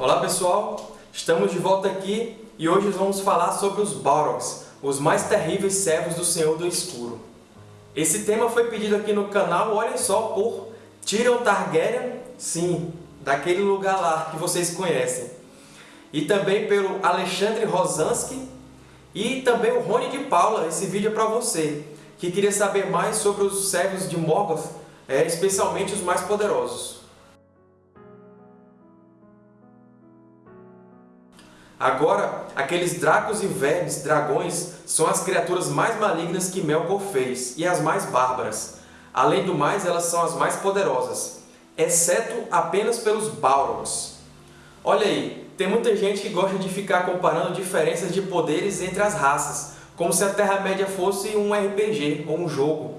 Olá pessoal, estamos de volta aqui e hoje vamos falar sobre os Balrogs, os mais terríveis servos do Senhor do Escuro. Esse tema foi pedido aqui no canal, olhem só, por Tyrion Targaryen, sim, daquele lugar lá que vocês conhecem. E também pelo Alexandre Rosansky e também o Rony de Paula, esse vídeo é para você, que queria saber mais sobre os servos de Morgoth, é, especialmente os mais poderosos. Agora, aqueles dracos e vermes, dragões, são as criaturas mais malignas que Melkor fez, e as mais bárbaras. Além do mais, elas são as mais poderosas, exceto apenas pelos Balrogs. Olha aí, tem muita gente que gosta de ficar comparando diferenças de poderes entre as raças, como se a Terra-média fosse um RPG ou um jogo.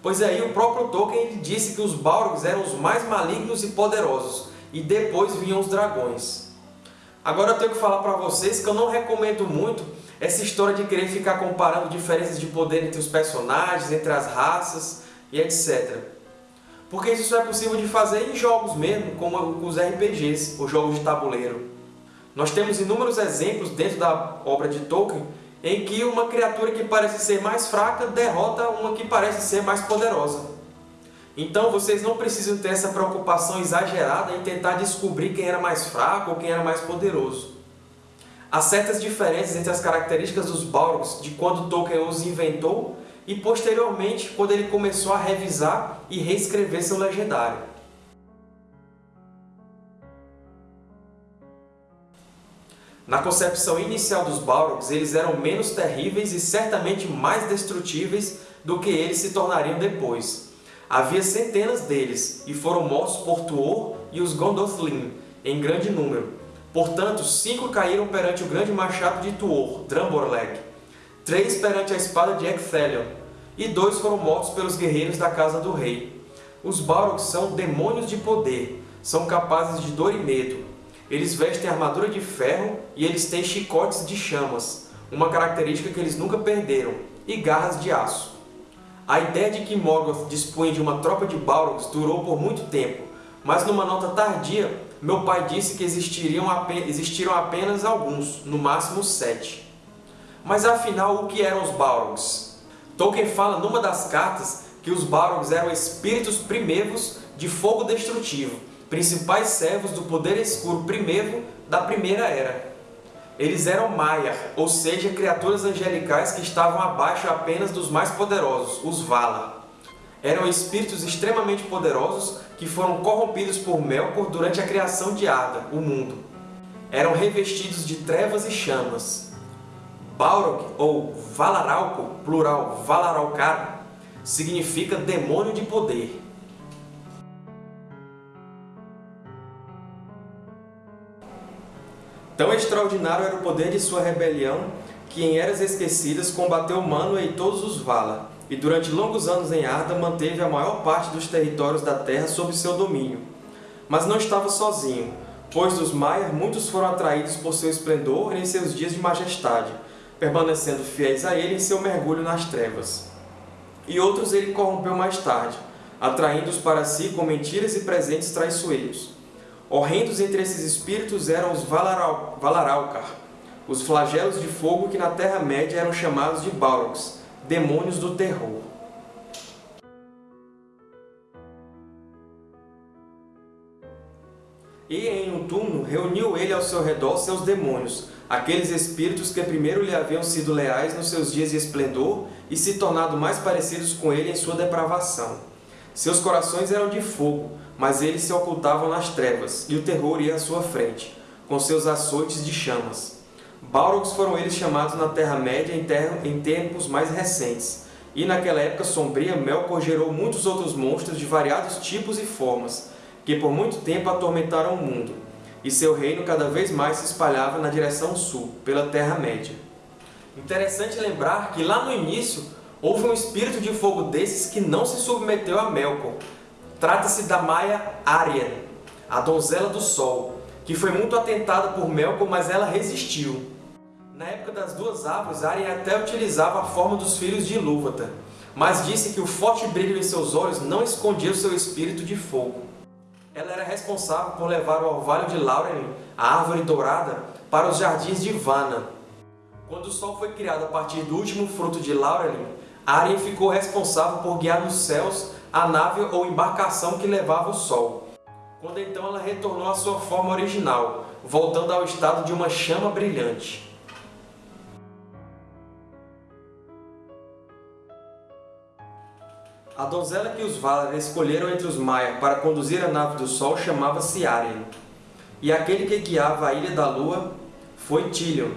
Pois aí o próprio Tolkien disse que os Balrogs eram os mais malignos e poderosos, e depois vinham os dragões. Agora eu tenho que falar para vocês que eu não recomendo muito essa história de querer ficar comparando diferenças de poder entre os personagens, entre as raças e etc. Porque isso é possível de fazer em jogos mesmo, como os RPGs, os jogos de tabuleiro. Nós temos inúmeros exemplos dentro da obra de Tolkien em que uma criatura que parece ser mais fraca derrota uma que parece ser mais poderosa. Então vocês não precisam ter essa preocupação exagerada em tentar descobrir quem era mais fraco ou quem era mais poderoso. Há certas diferenças entre as características dos Balrogs de quando Tolkien os inventou e posteriormente quando ele começou a revisar e reescrever seu legendário. Na concepção inicial dos Balrogs, eles eram menos terríveis e certamente mais destrutíveis do que eles se tornariam depois. Havia centenas deles, e foram mortos por Tuor e os Gondolin, em grande número. Portanto, cinco caíram perante o grande machado de Tuor, Dramborleg, três perante a espada de Ecthelion, e dois foram mortos pelos guerreiros da casa do rei. Os Balrogs são demônios de poder, são capazes de dor e medo. Eles vestem armadura de ferro e eles têm chicotes de chamas, uma característica que eles nunca perderam, e garras de aço. A ideia de que Morgoth dispunha de uma tropa de Balrogs durou por muito tempo, mas numa nota tardia, meu pai disse que existiriam existiram apenas alguns, no máximo sete. Mas afinal, o que eram os Balrogs? Tolkien fala numa das cartas que os Balrogs eram espíritos primevos de fogo destrutivo, principais servos do poder escuro primevo da Primeira Era. Eles eram Maiar, ou seja, criaturas angelicais que estavam abaixo apenas dos mais poderosos, os Valar. Eram espíritos extremamente poderosos que foram corrompidos por Melkor durante a criação de Arda, o mundo. Eram revestidos de trevas e chamas. Balrog, ou Valaralco, plural Valaralcar, significa demônio de poder. Tão extraordinário era o poder de sua rebelião que em Eras Esquecidas combateu Manwë e todos os Valar, e durante longos anos em Arda manteve a maior parte dos territórios da Terra sob seu domínio. Mas não estava sozinho, pois dos Maiar muitos foram atraídos por seu esplendor em seus dias de majestade, permanecendo fiéis a ele em seu mergulho nas trevas. E outros ele corrompeu mais tarde, atraindo-os para si com mentiras e presentes traiçoeiros. Horrendos entre esses espíritos eram os Valaralcar, os flagelos de fogo que na Terra-média eram chamados de Balrogs, demônios do terror. E em um túmulo reuniu ele ao seu redor seus demônios, aqueles espíritos que primeiro lhe haviam sido leais nos seus dias de esplendor e se tornado mais parecidos com ele em sua depravação. Seus corações eram de fogo, mas eles se ocultavam nas trevas, e o terror ia à sua frente, com seus açoites de chamas. Balrogs foram eles chamados na Terra-média em tempos mais recentes, e naquela época sombria Melkor gerou muitos outros monstros de variados tipos e formas, que por muito tempo atormentaram o mundo, e seu reino cada vez mais se espalhava na direção sul, pela Terra-média. Interessante lembrar que lá no início houve um espírito de fogo desses que não se submeteu a Melkor, Trata-se da Maia Arya, a donzela do Sol, que foi muito atentada por Melkor, mas ela resistiu. Na época das duas árvores, Arya até utilizava a forma dos filhos de Ilúvatar, mas disse que o forte brilho em seus olhos não escondia o seu espírito de fogo. ela era responsável por levar o orvalho de Laurelin, a árvore dourada, para os jardins de Vana. Quando o Sol foi criado a partir do último fruto de Laurelin, Arien ficou responsável por guiar nos céus a nave ou embarcação que levava o Sol. Quando então ela retornou à sua forma original, voltando ao estado de uma chama brilhante. A donzela que os Valar escolheram entre os Maiar para conduzir a nave do Sol chamava-se Arien, e aquele que guiava a Ilha da Lua foi Tilion.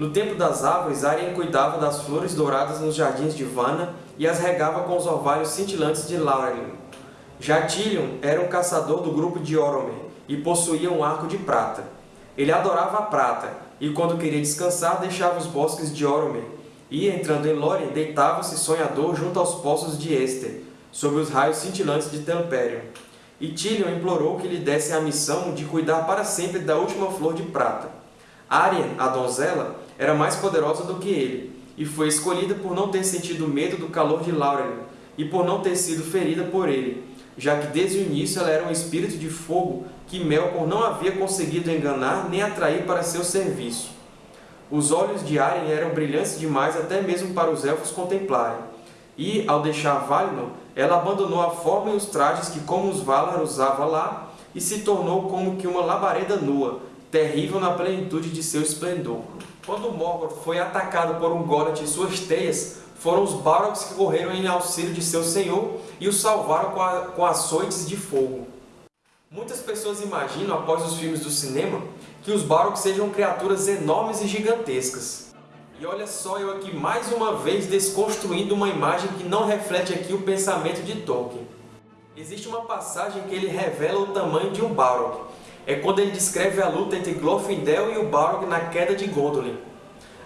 No tempo das árvores, Arien cuidava das flores douradas nos jardins de Vana e as regava com os orvalhos cintilantes de Laurelin. Já Tilion era um caçador do grupo de Oromer e possuía um arco de prata. Ele adorava a prata, e quando queria descansar, deixava os bosques de Oromer e, entrando em Lórien, deitava-se sonhador junto aos poços de Éster, sob os raios cintilantes de Telperion. E Tilion implorou que lhe dessem a missão de cuidar para sempre da última flor de prata. Arien, a donzela, era mais poderosa do que ele, e foi escolhida por não ter sentido medo do calor de Laurelin, e por não ter sido ferida por ele, já que desde o início ela era um espírito de fogo que Melkor não havia conseguido enganar nem atrair para seu serviço. Os olhos de Arien eram brilhantes demais até mesmo para os Elfos contemplarem, e, ao deixar Valinor, ela abandonou a forma e os trajes que como os Valar usava lá e se tornou como que uma labareda nua, terrível na plenitude de seu esplendor. Quando Morgoth foi atacado por um Golem e suas teias, foram os Balrogs que correram em auxílio de seu senhor e o salvaram com, a, com açoites de fogo. Muitas pessoas imaginam, após os filmes do cinema, que os Balrogs sejam criaturas enormes e gigantescas. E olha só eu aqui mais uma vez desconstruindo uma imagem que não reflete aqui o pensamento de Tolkien. Existe uma passagem que ele revela o tamanho de um Balrog. É quando ele descreve a luta entre Glorfindel e o Balrog na queda de Gondolin.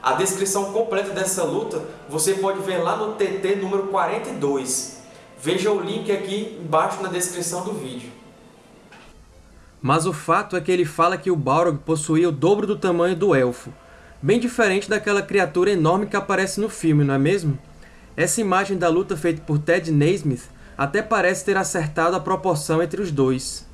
A descrição completa dessa luta você pode ver lá no TT número 42. Veja o link aqui embaixo na descrição do vídeo. Mas o fato é que ele fala que o Balrog possuía o dobro do tamanho do Elfo, bem diferente daquela criatura enorme que aparece no filme, não é mesmo? Essa imagem da luta feita por Ted Naismith até parece ter acertado a proporção entre os dois.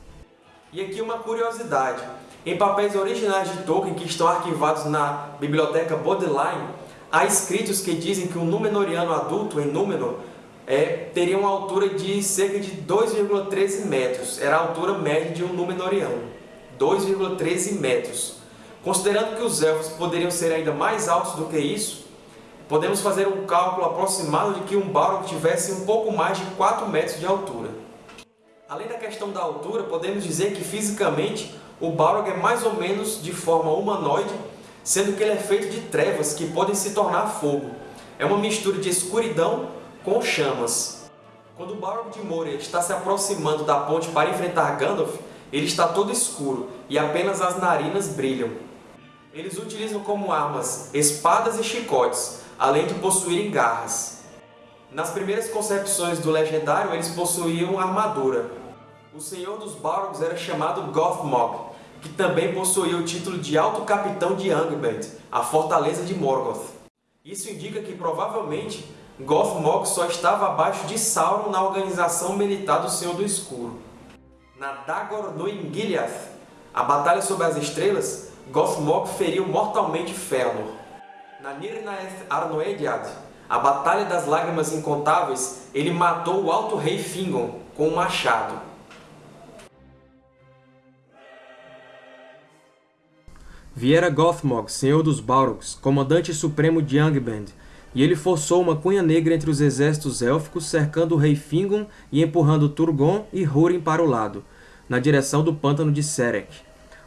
E aqui uma curiosidade. Em papéis originais de Tolkien que estão arquivados na biblioteca Bodleian, há escritos que dizem que um Númenoriano adulto em Númenor é, teria uma altura de cerca de 2,13 metros. Era a altura média de um Númenoriano. 2,13 metros. Considerando que os Elfos poderiam ser ainda mais altos do que isso, podemos fazer um cálculo aproximado de que um Balrog tivesse um pouco mais de 4 metros de altura. Além da questão da altura, podemos dizer que fisicamente o Balrog é mais ou menos de forma humanoide, sendo que ele é feito de trevas que podem se tornar fogo. É uma mistura de escuridão com chamas. Quando o Balrog de Moria está se aproximando da ponte para enfrentar Gandalf, ele está todo escuro e apenas as narinas brilham. Eles utilizam como armas espadas e chicotes, além de possuírem garras. Nas primeiras concepções do Legendário, eles possuíam armadura. O Senhor dos Balrogs era chamado Gothmog, que também possuía o título de Alto Capitão de Angband, a fortaleza de Morgoth. Isso indica que, provavelmente, Gothmog só estava abaixo de Sauron na organização militar do Senhor do Escuro. Na Dagor no Ingiliath, a Batalha sobre as Estrelas, Gothmog feriu mortalmente Fëanor. Na Nirnaeth Arnoediad, a Batalha das Lágrimas Incontáveis, ele matou o Alto Rei Fingon com um machado. Viera Gothmog, senhor dos Balrogs, comandante supremo de Angband, e ele forçou uma cunha negra entre os exércitos élficos, cercando o rei Fingon e empurrando Turgon e Húrin para o lado, na direção do pântano de Serek.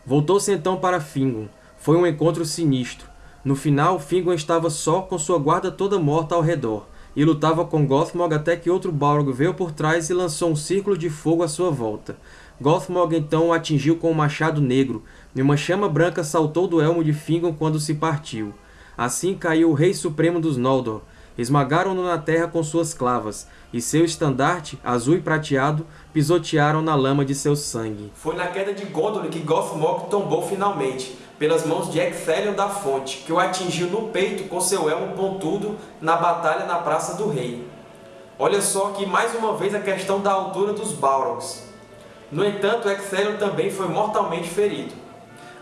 Voltou-se então para Fingon. Foi um encontro sinistro. No final, Fingon estava só, com sua guarda toda morta ao redor, e lutava com Gothmog até que outro Balrog veio por trás e lançou um círculo de fogo à sua volta. Gothmog então o atingiu com um machado negro, e uma chama branca saltou do elmo de Fingon quando se partiu. Assim caiu o Rei Supremo dos Noldor. Esmagaram-no na terra com suas clavas, e seu estandarte, azul e prateado, pisotearam na lama de seu sangue. Foi na queda de Gondolin que Gothmog tombou finalmente, pelas mãos de Ecthelion da Fonte, que o atingiu no peito com seu elmo pontudo na batalha na Praça do Rei. Olha só aqui mais uma vez a questão da altura dos Balrogs. No entanto, Ecthelion também foi mortalmente ferido.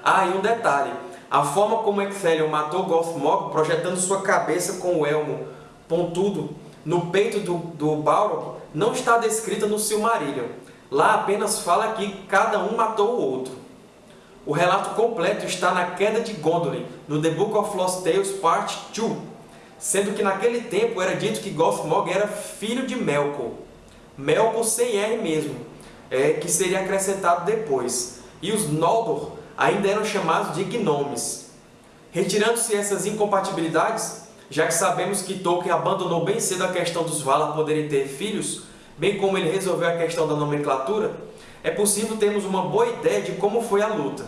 Ah, e um detalhe, a forma como Ecthelion matou Gothmog, projetando sua cabeça com o elmo pontudo no peito do, do Balrog, não está descrita no Silmarillion. Lá apenas fala que cada um matou o outro. O relato completo está na Queda de Gondolin, no The Book of Lost Tales Part 2, sendo que naquele tempo era dito que Gothmog era filho de Melkor. Melkor sem R mesmo, é, que seria acrescentado depois. E os Noldor ainda eram chamados de gnomes. Retirando-se essas incompatibilidades, já que sabemos que Tolkien abandonou bem cedo a questão dos Valar poderem ter filhos, bem como ele resolveu a questão da nomenclatura, é possível termos uma boa ideia de como foi a luta.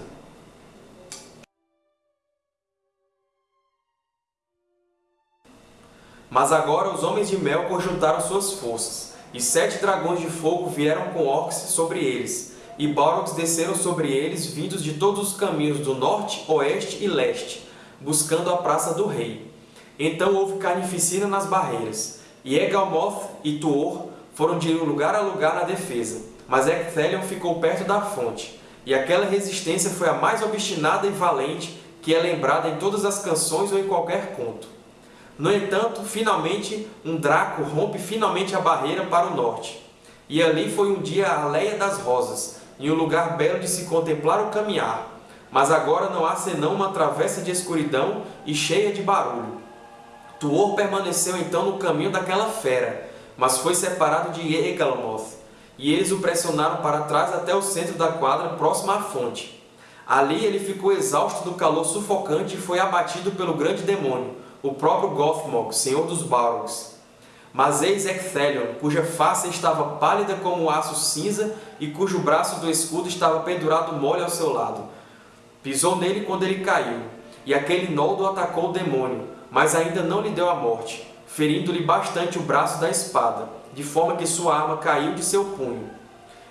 Mas agora os homens de Melkor juntaram suas forças, e sete dragões de fogo vieram com orcs sobre eles, e Balrogs desceram sobre eles, vindos de todos os caminhos do norte, oeste e leste, buscando a Praça do Rei. Então houve carnificina nas barreiras, e Egalmoth e Tuor foram de lugar a lugar na defesa, mas Ecthelion ficou perto da fonte, e aquela resistência foi a mais obstinada e valente que é lembrada em todas as canções ou em qualquer conto. No entanto, finalmente, um Draco rompe finalmente a barreira para o norte. E ali foi um dia a Leia das Rosas, em um lugar belo de se contemplar o caminhar. Mas agora não há senão uma travessa de escuridão e cheia de barulho. Tuor permaneceu então no caminho daquela fera, mas foi separado de Egalamoth, e eles o pressionaram para trás até o centro da quadra, próximo à fonte. Ali ele ficou exausto do calor sufocante e foi abatido pelo grande demônio, o próprio Gothmog, senhor dos Balrogs. Mas eis Ecthelion, cuja face estava pálida como o aço cinza e cujo braço do escudo estava pendurado mole ao seu lado. Pisou nele quando ele caiu, e aquele noldo atacou o demônio, mas ainda não lhe deu a morte, ferindo-lhe bastante o braço da espada, de forma que sua arma caiu de seu punho.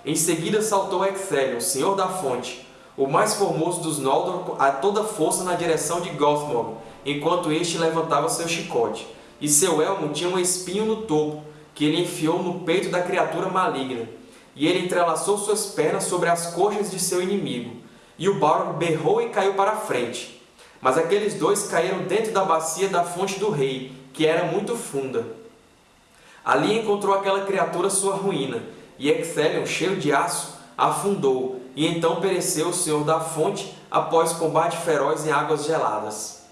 Em seguida saltou Ecthelion, senhor da fonte, o mais formoso dos Noldor, a toda força na direção de Gothmog, enquanto este levantava seu chicote, e seu elmo tinha um espinho no topo, que ele enfiou no peito da criatura maligna, e ele entrelaçou suas pernas sobre as coxas de seu inimigo, e o Balrog berrou e caiu para a frente. Mas aqueles dois caíram dentro da bacia da fonte do rei, que era muito funda. Ali encontrou aquela criatura sua ruína, e Ecthelion, cheio de aço, afundou, e então pereceu o Senhor da Fonte após combate feroz em águas geladas.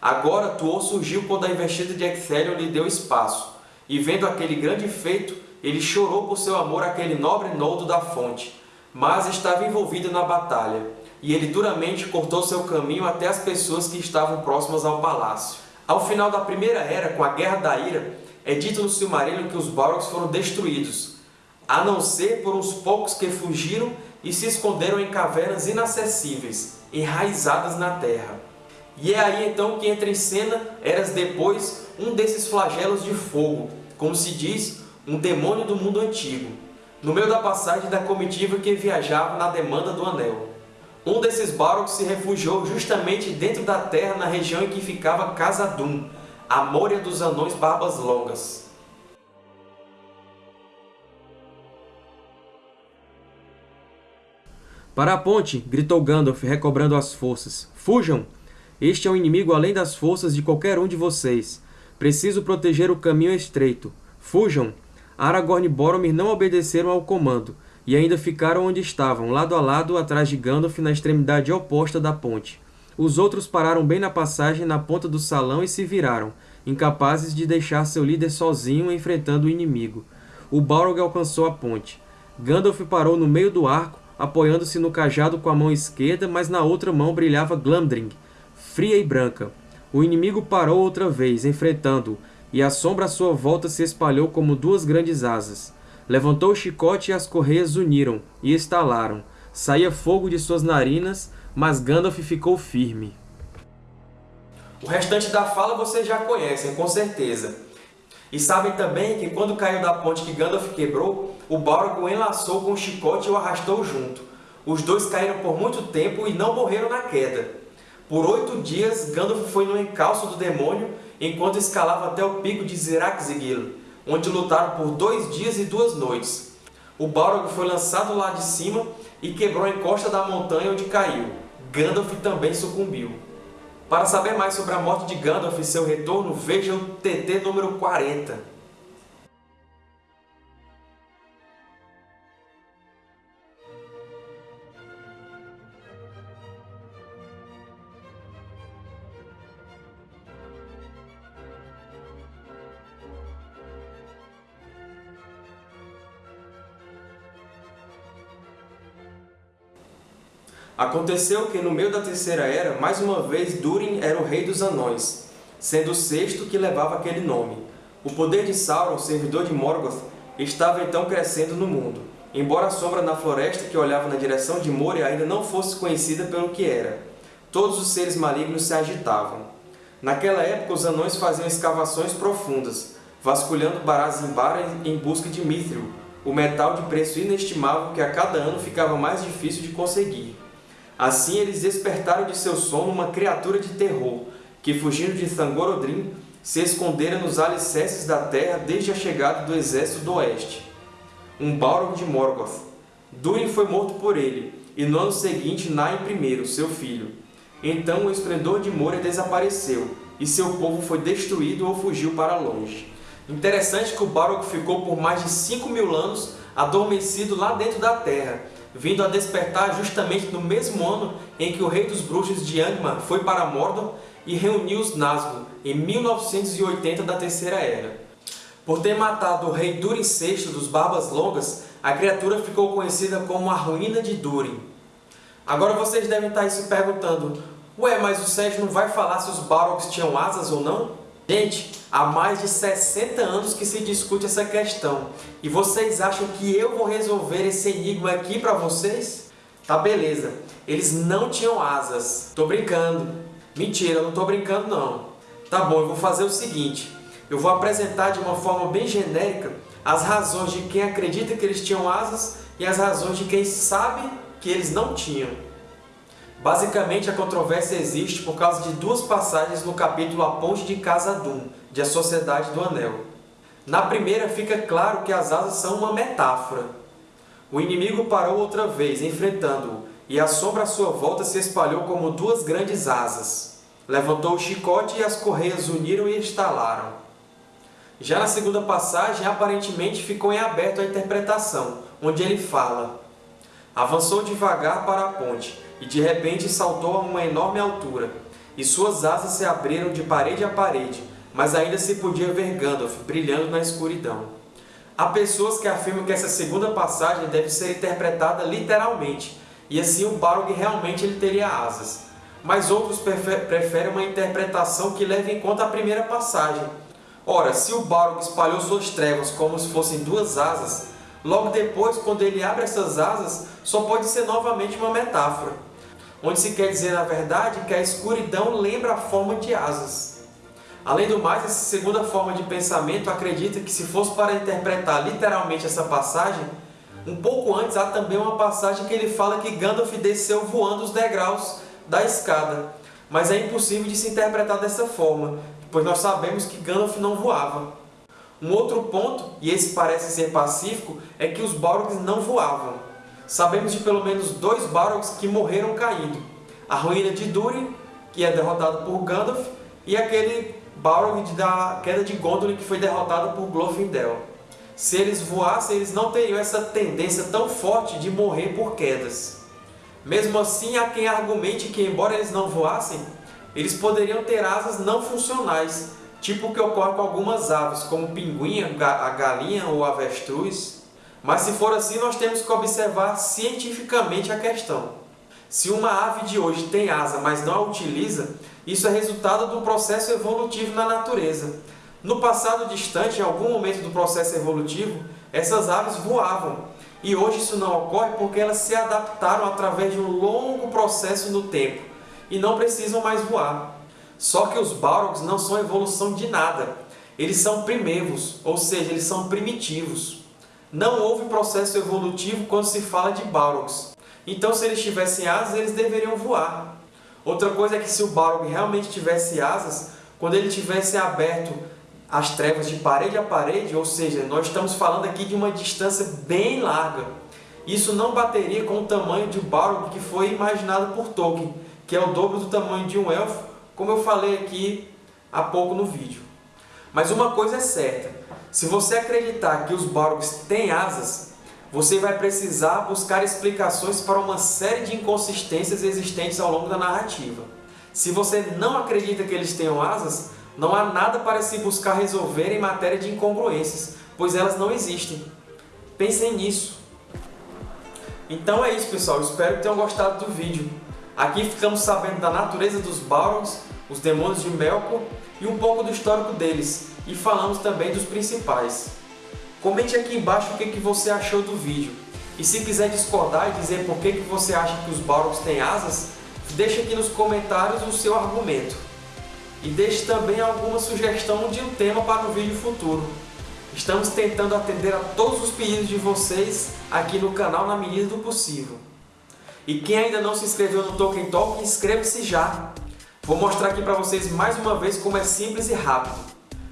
Agora Tuor surgiu quando a investida de Ecthelion lhe deu espaço, e vendo aquele grande feito, ele chorou por seu amor àquele nobre noldo da fonte, mas estava envolvido na batalha, e ele duramente cortou seu caminho até as pessoas que estavam próximas ao palácio. Ao final da Primeira Era, com a Guerra da Ira, é dito no Silmarillion que os Balrogs foram destruídos, a não ser por uns poucos que fugiram e se esconderam em cavernas inacessíveis, enraizadas na terra. E é aí então que entra em cena, eras depois, um desses flagelos de fogo, como se diz, um demônio do mundo antigo, no meio da passagem da comitiva que viajava na demanda do Anel. Um desses Balrogs se refugiou justamente dentro da terra na região em que ficava Khazad-dûm, a Moria dos Anões Barbas Longas. Para a ponte! gritou Gandalf, recobrando as forças. Fujam! Este é um inimigo além das forças de qualquer um de vocês. Preciso proteger o caminho estreito. Fujam! Aragorn e Boromir não obedeceram ao comando, e ainda ficaram onde estavam, lado a lado, atrás de Gandalf, na extremidade oposta da ponte. Os outros pararam bem na passagem, na ponta do salão, e se viraram, incapazes de deixar seu líder sozinho enfrentando o inimigo. O Balrog alcançou a ponte. Gandalf parou no meio do arco, apoiando-se no cajado com a mão esquerda, mas na outra mão brilhava Glamdring, fria e branca. O inimigo parou outra vez, enfrentando-o, e a sombra à sua volta se espalhou como duas grandes asas. Levantou o chicote e as correias uniram, e estalaram. Saía fogo de suas narinas, mas Gandalf ficou firme. O restante da fala vocês já conhecem, com certeza. E sabem também que quando caiu da ponte que Gandalf quebrou, o Balrog o enlaçou com o chicote e o arrastou junto. Os dois caíram por muito tempo e não morreram na queda. Por oito dias, Gandalf foi no encalço do demônio enquanto escalava até o pico de Ziraxigil, onde lutaram por dois dias e duas noites. o Balrog foi lançado lá de cima e quebrou a encosta da montanha onde caiu. Gandalf também sucumbiu. Para saber mais sobre a morte de Gandalf e seu retorno, veja o TT número 40. Aconteceu que, no meio da Terceira Era, mais uma vez Durin era o rei dos Anões, sendo o sexto que levava aquele nome. O poder de Sauron, servidor de Morgoth, estava então crescendo no mundo, embora a sombra na floresta que olhava na direção de Moria ainda não fosse conhecida pelo que era. Todos os seres malignos se agitavam. Naquela época, os anões faziam escavações profundas, vasculhando Barazimbara em busca de Mithril, o metal de preço inestimável que a cada ano ficava mais difícil de conseguir. Assim eles despertaram de seu sono uma criatura de terror, que, fugindo de Thangorodrim, se escondera nos alicerces da terra desde a chegada do exército do oeste. Um Balrog de Morgoth. Durin foi morto por ele, e no ano seguinte Nain I, seu filho. Então o esplendor de Moria desapareceu, e seu povo foi destruído ou fugiu para longe. Interessante que o Balrog ficou por mais de 5 mil anos adormecido lá dentro da terra, vindo a despertar justamente no mesmo ano em que o rei dos bruxos de Angmar foi para Mordor e reuniu os Nazgûl, em 1980 da Terceira Era. Por ter matado o rei Durin VI dos Barbas Longas, a criatura ficou conhecida como a Ruína de Durin. Agora vocês devem estar se perguntando, ué, mas o Sérgio não vai falar se os Balrogs tinham asas ou não? Gente, há mais de 60 anos que se discute essa questão. E vocês acham que eu vou resolver esse enigma aqui para vocês? Tá, beleza. Eles não tinham asas. Tô brincando. Mentira, não tô brincando não. Tá bom, eu vou fazer o seguinte. Eu vou apresentar de uma forma bem genérica as razões de quem acredita que eles tinham asas e as razões de quem sabe que eles não tinham. Basicamente, a controvérsia existe por causa de duas passagens no capítulo A Ponte de Khazad-dûm, de A Sociedade do Anel. Na primeira, fica claro que as asas são uma metáfora. O inimigo parou outra vez, enfrentando-o, e a sombra à sua volta se espalhou como duas grandes asas. Levantou o chicote e as correias uniram e estalaram. Já na segunda passagem, aparentemente ficou em aberto a interpretação, onde ele fala Avançou devagar para a ponte, e de repente saltou a uma enorme altura, e suas asas se abriram de parede a parede, mas ainda se podia ver Gandalf brilhando na escuridão. Há pessoas que afirmam que essa segunda passagem deve ser interpretada literalmente, e assim o Balrog realmente ele teria asas. Mas outros preferem uma interpretação que leve em conta a primeira passagem. Ora, se o Balrog espalhou suas trevas como se fossem duas asas, logo depois, quando ele abre essas asas, só pode ser novamente uma metáfora, onde se quer dizer, na verdade, que a escuridão lembra a forma de asas. Além do mais, essa segunda forma de pensamento acredita que se fosse para interpretar literalmente essa passagem, um pouco antes há também uma passagem que ele fala que Gandalf desceu voando os degraus da escada. Mas é impossível de se interpretar dessa forma, pois nós sabemos que Gandalf não voava. Um outro ponto, e esse parece ser pacífico, é que os Balrogs não voavam. Sabemos de pelo menos dois Balrogs que morreram caindo. A ruína de Durin, que é derrotado por Gandalf, e aquele Balrog da queda de Gondolin, que foi derrotado por Glorfindel. Se eles voassem, eles não teriam essa tendência tão forte de morrer por quedas. Mesmo assim, há quem argumente que, embora eles não voassem, eles poderiam ter asas não funcionais, tipo que ocorre com algumas aves, como pinguim, a galinha ou avestruz. Mas se for assim, nós temos que observar cientificamente a questão. Se uma ave de hoje tem asa, mas não a utiliza, isso é resultado do processo evolutivo na natureza. No passado distante, em algum momento do processo evolutivo, essas aves voavam. E hoje isso não ocorre porque elas se adaptaram através de um longo processo no tempo e não precisam mais voar. Só que os Balrogs não são evolução de nada. Eles são primevos, ou seja, eles são primitivos. Não houve processo evolutivo quando se fala de Balrogs. Então, se eles tivessem asas, eles deveriam voar. Outra coisa é que se o Balrog realmente tivesse asas, quando ele tivesse aberto as trevas de parede a parede, ou seja, nós estamos falando aqui de uma distância bem larga. Isso não bateria com o tamanho de Balrog que foi imaginado por Tolkien, que é o dobro do tamanho de um elfo, como eu falei aqui há pouco no vídeo. Mas uma coisa é certa, se você acreditar que os Balrogs têm asas, você vai precisar buscar explicações para uma série de inconsistências existentes ao longo da narrativa. Se você não acredita que eles tenham asas, não há nada para se buscar resolver em matéria de incongruências, pois elas não existem. Pensem nisso. Então é isso, pessoal. Espero que tenham gostado do vídeo. Aqui ficamos sabendo da natureza dos Balrogs, os demônios de Melkor e um pouco do histórico deles, e falamos também dos principais. Comente aqui embaixo o que você achou do vídeo. E se quiser discordar e dizer por que você acha que os Balrogs têm asas, deixe aqui nos comentários o seu argumento. E deixe também alguma sugestão de um tema para o vídeo futuro. Estamos tentando atender a todos os pedidos de vocês aqui no canal na medida do possível. E quem ainda não se inscreveu no Tolkien Talk, inscreva-se já! Vou mostrar aqui para vocês mais uma vez como é simples e rápido.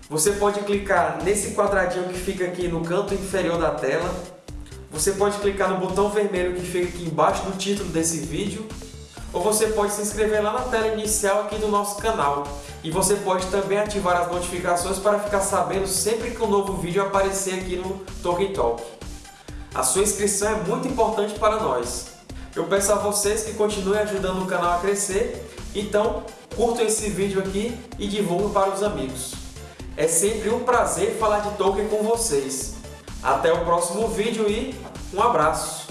Você pode clicar nesse quadradinho que fica aqui no canto inferior da tela. Você pode clicar no botão vermelho que fica aqui embaixo do título desse vídeo. Ou você pode se inscrever lá na tela inicial aqui do nosso canal. E você pode também ativar as notificações para ficar sabendo sempre que um novo vídeo aparecer aqui no Tolkien Talk. A sua inscrição é muito importante para nós. Eu peço a vocês que continuem ajudando o canal a crescer, então curtam esse vídeo aqui e divulguem para os amigos. É sempre um prazer falar de Tolkien com vocês. Até o próximo vídeo e um abraço!